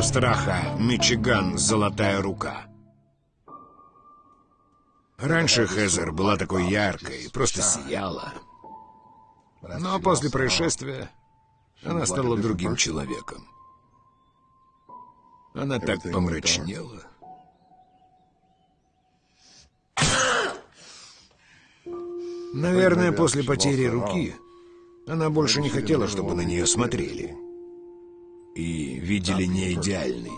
страха Мичиган «Золотая рука». Раньше Хезер была такой яркой, просто сияла. Но после происшествия она стала другим человеком. Она так помрачнела. Наверное, после потери руки она больше не хотела, чтобы на нее смотрели. И видели не идеальный.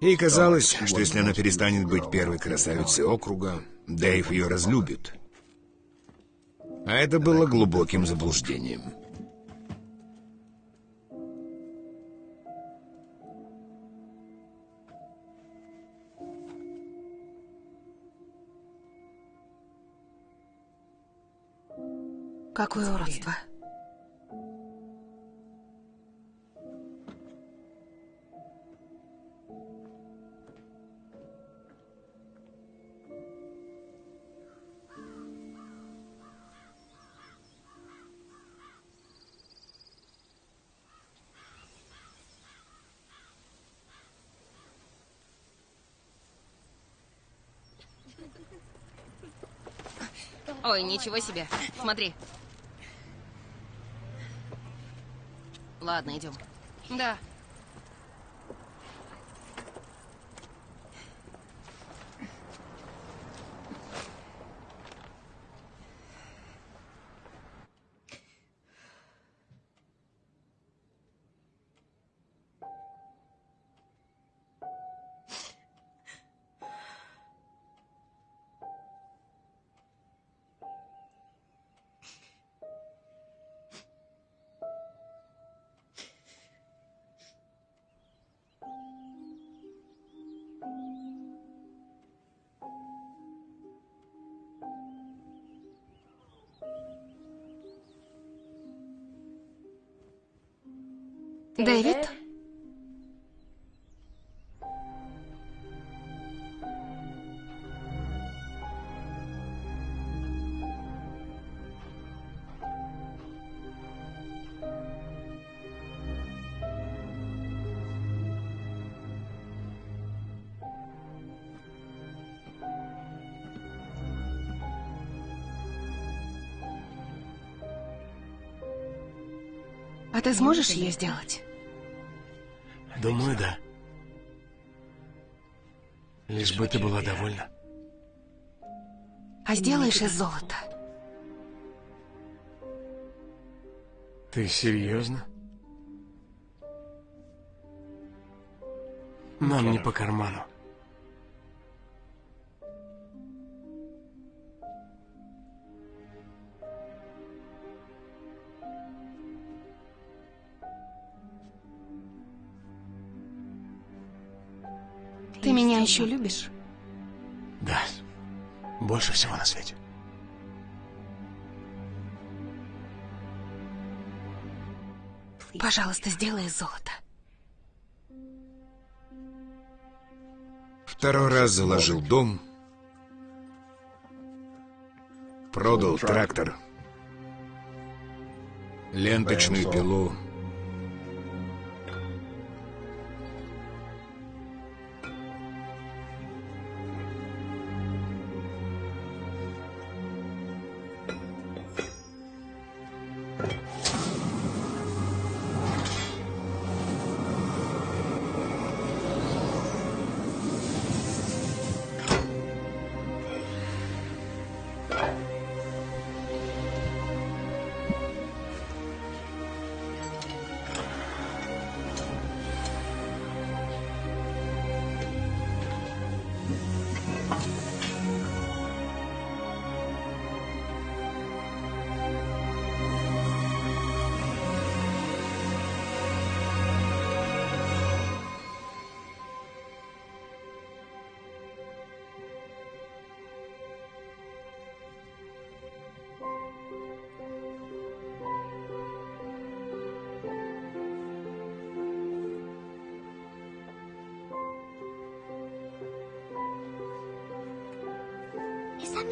Ей казалось, что если она перестанет быть первой красавицей округа, Дэйв ее разлюбит. А это было глубоким заблуждением. Какое уродство. Ой, ничего себе. Смотри. Ладно, идем. Да. Дэвид? А ты сможешь ее сделать? Думаю, да. Лишь бы ты была довольна. А сделаешь из золота? Ты серьезно? Нам не по карману. Меня еще любишь? Да. Больше всего на свете. Пожалуйста, сделай из золота. Второй раз заложил дом, продал трактор, ленточную пилу,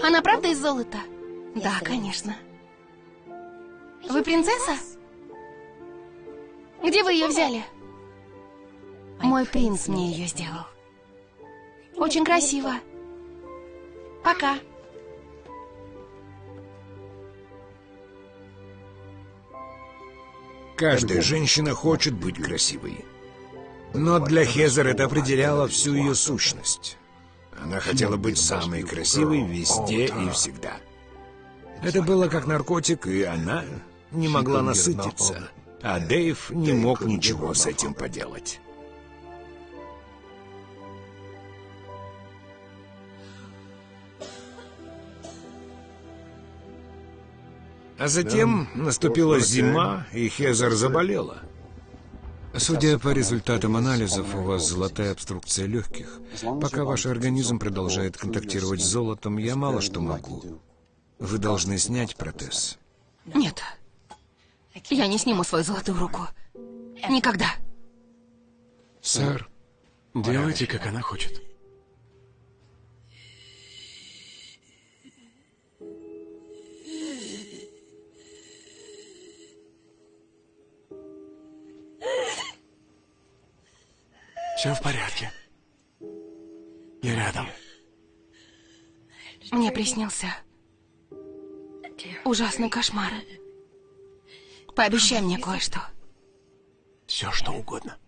Она правда из золота? Да, конечно. Вы принцесса? Где вы ее взяли? Мой принц мне ее сделал. Очень красиво. Пока. Каждая женщина хочет быть красивой. Но для Хезер это определяло всю ее сущность. Она хотела быть самой красивой везде и всегда. Это было как наркотик, и она не могла насытиться. А Дэйв не мог ничего с этим поделать. А затем наступила зима, и Хезер заболела. Судя по результатам анализов, у вас золотая обструкция легких. Пока ваш организм продолжает контактировать с золотом, я мало что могу. Вы должны снять протез. Нет. Я не сниму свою золотую руку. Никогда. Сэр, Делайте, как она хочет. Все в порядке. Я рядом. Мне приснился ужасный кошмар. Пообещай мне кое-что. Все, что угодно.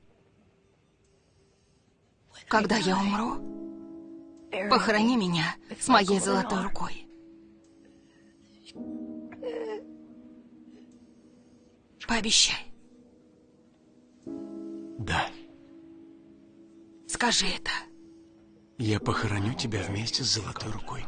Когда я умру, похорони меня с моей золотой рукой. Пообещай. Да. Скажи это. Я похороню тебя вместе с золотой рукой.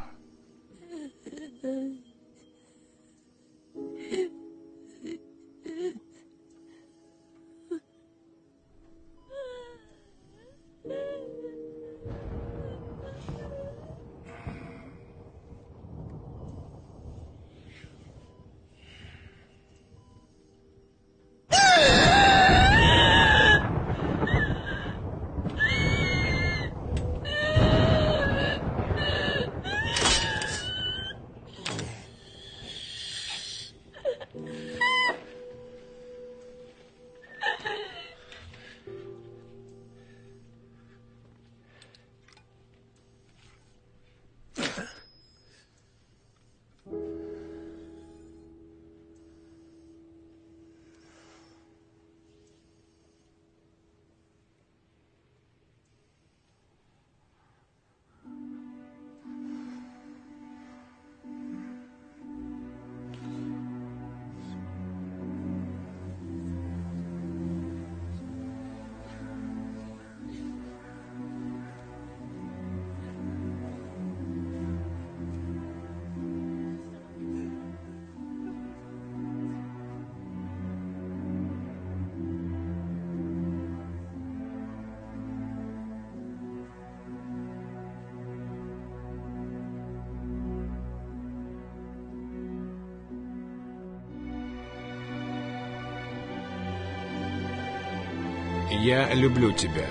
Я люблю тебя.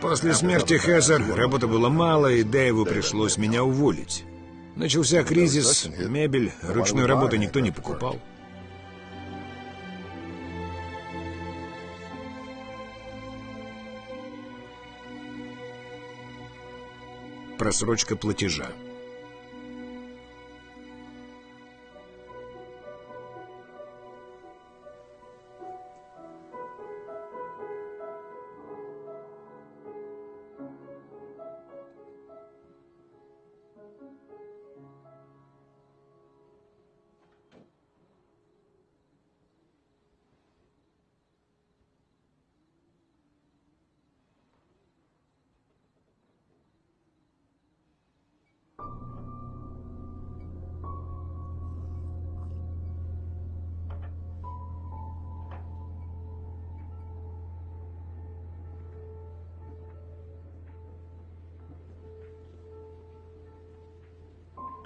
После смерти Хезер работы было мало, и Дэйву пришлось меня уволить. Начался кризис, мебель, ручной работы никто не покупал. Просрочка платежа.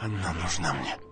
Она нужна мне.